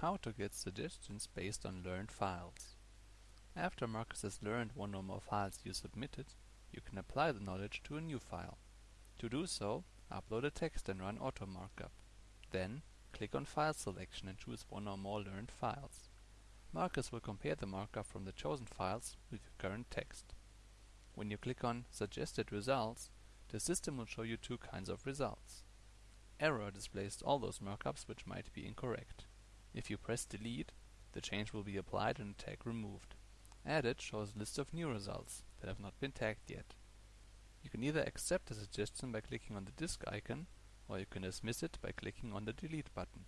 How to get suggestions based on learned files. After MARKUS has learned one or more files you submitted, you can apply the knowledge to a new file. To do so, upload a text and run auto markup. Then, click on File Selection and choose one or more learned files. MARKUS will compare the markup from the chosen files with your current text. When you click on Suggested Results, the system will show you two kinds of results. Error displays all those markups which might be incorrect. If you press Delete, the change will be applied and a tag removed. Added shows a list of new results that have not been tagged yet. You can either accept the suggestion by clicking on the disk icon, or you can dismiss it by clicking on the Delete button.